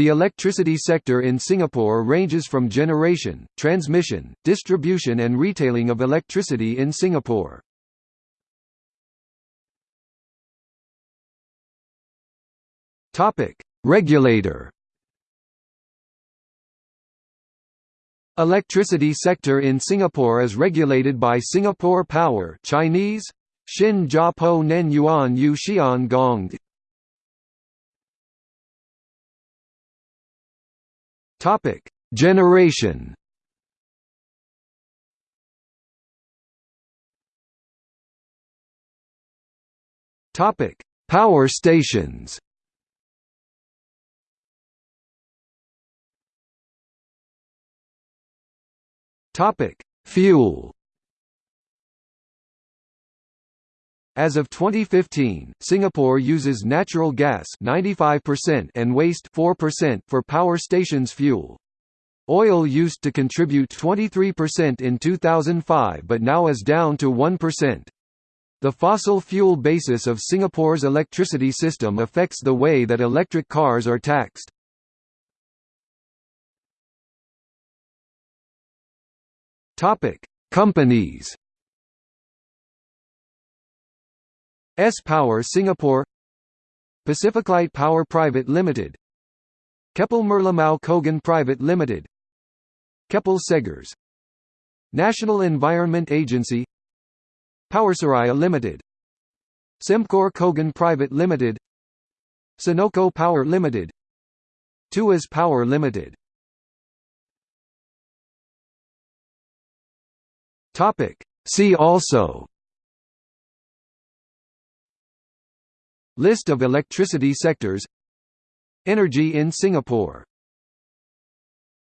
The electricity sector in Singapore ranges from generation, transmission, distribution and retailing of electricity in Singapore. Topic: Regulator. Electricity sector in Singapore is regulated by Singapore Power Chinese Xin Jia Po Nen Yuan Yu Xian Gong Topic: Generation. Topic: Power stations. Topic: Fuel. As of 2015, Singapore uses natural gas 95% and waste 4% for power stations fuel. Oil used to contribute 23% in 2005 but now is down to 1%. The fossil fuel basis of Singapore's electricity system affects the way that electric cars are taxed. Companies. S Power Singapore Pacificlight Power Private Limited Keppel Merlimau Cogen Private Limited Keppel Seghers National Environment Agency Powerseraya Limited Sembcorp Cogen Private Limited Senoko Power Limited Tuas Power Limited Topic. See also List of electricity sectors. Energy in Singapore